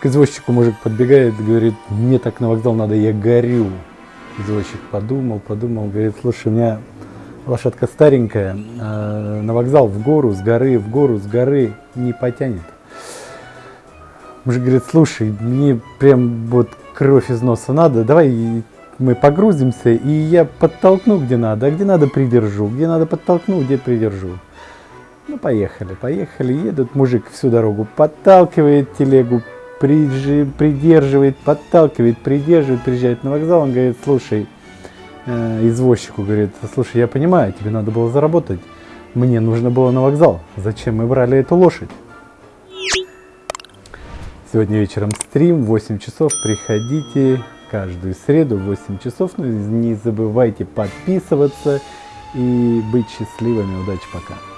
К извозчику мужик подбегает, говорит, мне так на вокзал надо, я горю. Извозчик подумал, подумал, говорит, слушай, у меня лошадка старенькая, а на вокзал в гору, с горы, в гору, с горы не потянет. Мужик говорит, слушай, мне прям вот кровь из носа надо, давай мы погрузимся, и я подтолкну где надо, а где надо придержу, где надо подтолкну, где придержу. Ну, поехали, поехали, едут, мужик всю дорогу подталкивает телегу, придерживает, подталкивает, придерживает, приезжает на вокзал, он говорит, слушай, э, извозчику говорит, слушай, я понимаю, тебе надо было заработать, мне нужно было на вокзал, зачем мы брали эту лошадь? Сегодня вечером стрим, 8 часов, приходите каждую среду в 8 часов, ну не забывайте подписываться и быть счастливыми, удачи, пока!